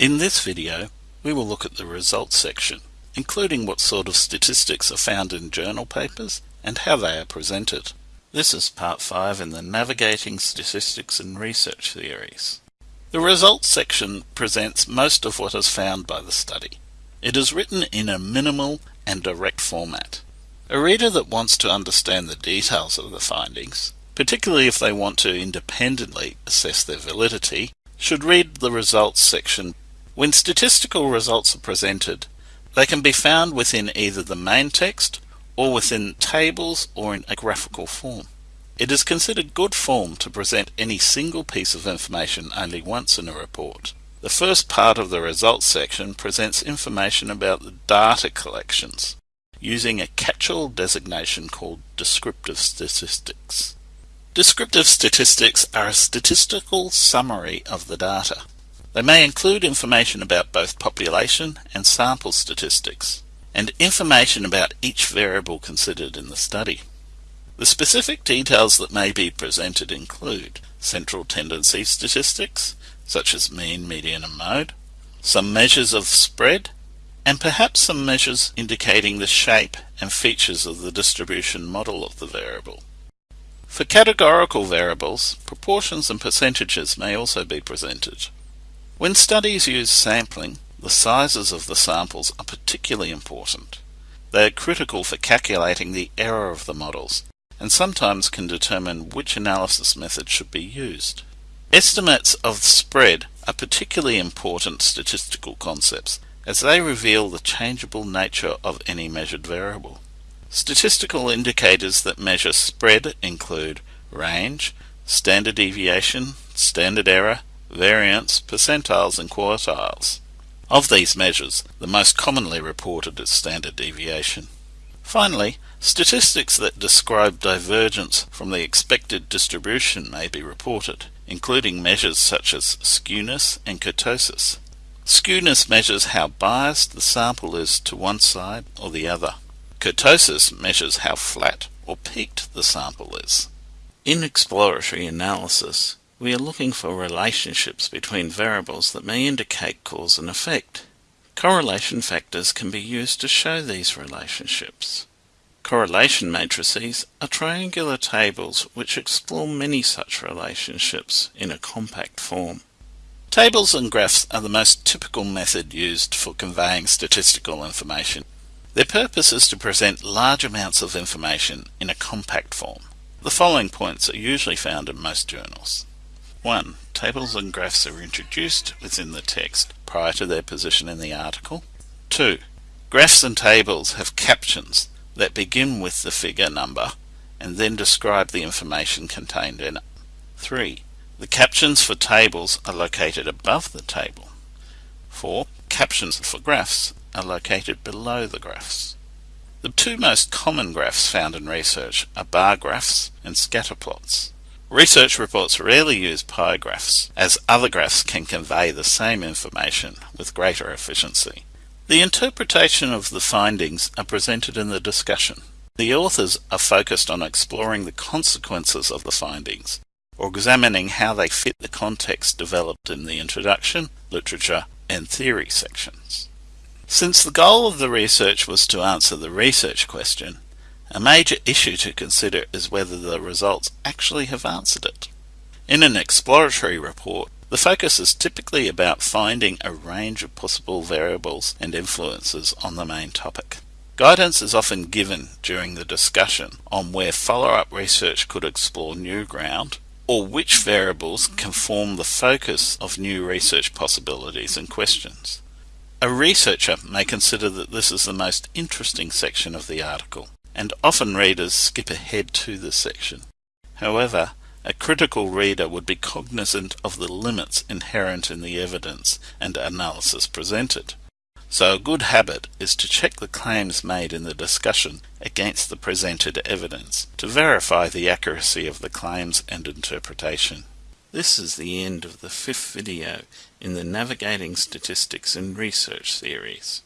In this video, we will look at the results section, including what sort of statistics are found in journal papers and how they are presented. This is part 5 in the Navigating Statistics and Research series. The results section presents most of what is found by the study. It is written in a minimal and direct format. A reader that wants to understand the details of the findings, particularly if they want to independently assess their validity, should read the results section when statistical results are presented, they can be found within either the main text or within tables or in a graphical form. It is considered good form to present any single piece of information only once in a report. The first part of the results section presents information about the data collections using a catch-all designation called descriptive statistics. Descriptive statistics are a statistical summary of the data. They may include information about both population and sample statistics, and information about each variable considered in the study. The specific details that may be presented include central tendency statistics, such as mean, median and mode, some measures of spread, and perhaps some measures indicating the shape and features of the distribution model of the variable. For categorical variables, proportions and percentages may also be presented. When studies use sampling, the sizes of the samples are particularly important. They are critical for calculating the error of the models, and sometimes can determine which analysis method should be used. Estimates of spread are particularly important statistical concepts, as they reveal the changeable nature of any measured variable. Statistical indicators that measure spread include range, standard deviation, standard error, variance, percentiles and quartiles. Of these measures, the most commonly reported is standard deviation. Finally, statistics that describe divergence from the expected distribution may be reported, including measures such as skewness and kurtosis. Skewness measures how biased the sample is to one side or the other. Kurtosis measures how flat or peaked the sample is. In exploratory analysis, we are looking for relationships between variables that may indicate cause and effect. Correlation factors can be used to show these relationships. Correlation matrices are triangular tables which explore many such relationships in a compact form. Tables and graphs are the most typical method used for conveying statistical information. Their purpose is to present large amounts of information in a compact form. The following points are usually found in most journals. 1. Tables and graphs are introduced within the text prior to their position in the article. 2. Graphs and tables have captions that begin with the figure number and then describe the information contained in it. 3. The captions for tables are located above the table. 4. Captions for graphs are located below the graphs. The two most common graphs found in research are bar graphs and scatter plots. Research reports rarely use pie graphs, as other graphs can convey the same information with greater efficiency. The interpretation of the findings are presented in the discussion. The authors are focused on exploring the consequences of the findings, or examining how they fit the context developed in the introduction, literature, and theory sections. Since the goal of the research was to answer the research question, a major issue to consider is whether the results actually have answered it. In an exploratory report, the focus is typically about finding a range of possible variables and influences on the main topic. Guidance is often given during the discussion on where follow-up research could explore new ground or which variables can form the focus of new research possibilities and questions. A researcher may consider that this is the most interesting section of the article and often readers skip ahead to this section. However, a critical reader would be cognizant of the limits inherent in the evidence and analysis presented. So a good habit is to check the claims made in the discussion against the presented evidence to verify the accuracy of the claims and interpretation. This is the end of the fifth video in the Navigating Statistics and Research series.